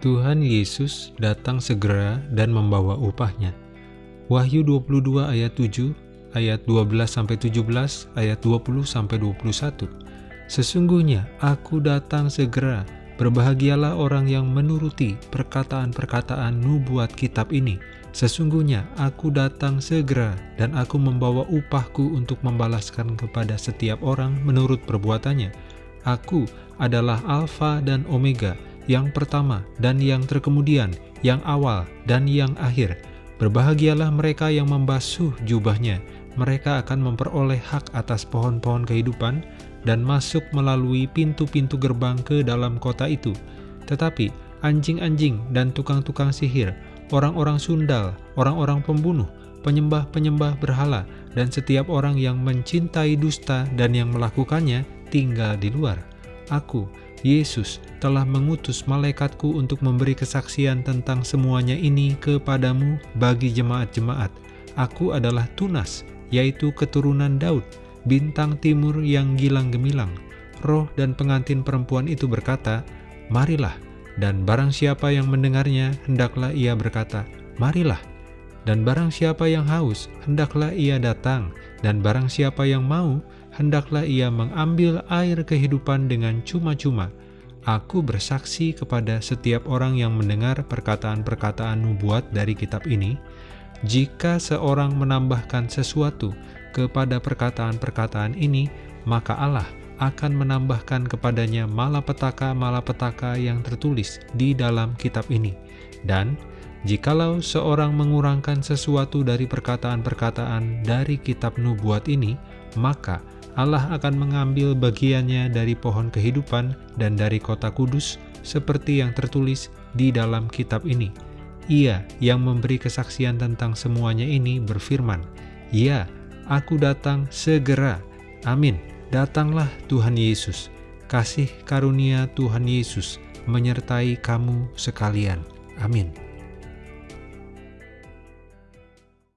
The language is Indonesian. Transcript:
Tuhan Yesus datang segera dan membawa upahnya. Wahyu 22 ayat 7, ayat 12-17, ayat 20-21. Sesungguhnya aku datang segera, berbahagialah orang yang menuruti perkataan-perkataan nubuat kitab ini. Sesungguhnya aku datang segera dan aku membawa upahku untuk membalaskan kepada setiap orang menurut perbuatannya. Aku adalah Alfa dan Omega, yang pertama dan yang terkemudian, yang awal dan yang akhir. Berbahagialah mereka yang membasuh jubahnya, mereka akan memperoleh hak atas pohon-pohon kehidupan dan masuk melalui pintu-pintu gerbang ke dalam kota itu. Tetapi anjing-anjing dan tukang-tukang sihir, orang-orang sundal, orang-orang pembunuh, penyembah-penyembah berhala, dan setiap orang yang mencintai dusta dan yang melakukannya tinggal di luar. Aku, Yesus telah mengutus malaikatku untuk memberi kesaksian tentang semuanya ini kepadamu bagi jemaat-jemaat. Aku adalah Tunas, yaitu keturunan Daud, bintang timur yang gilang gemilang. Roh dan pengantin perempuan itu berkata, Marilah, dan barang siapa yang mendengarnya, hendaklah ia berkata, Marilah. Dan barang siapa yang haus, hendaklah ia datang, dan barang siapa yang mau, hendaklah ia mengambil air kehidupan dengan cuma-cuma. Aku bersaksi kepada setiap orang yang mendengar perkataan-perkataan nubuat dari kitab ini, jika seorang menambahkan sesuatu kepada perkataan-perkataan ini, maka Allah akan menambahkan kepadanya malapetaka-malapetaka yang tertulis di dalam kitab ini. Dan jikalau seorang mengurangkan sesuatu dari perkataan-perkataan dari kitab nubuat ini, maka Allah akan mengambil bagiannya dari pohon kehidupan dan dari kota kudus, seperti yang tertulis di dalam kitab ini. Ia yang memberi kesaksian tentang semuanya ini berfirman, Ya, aku datang segera. Amin. Datanglah Tuhan Yesus. Kasih karunia Tuhan Yesus menyertai kamu sekalian. Amin.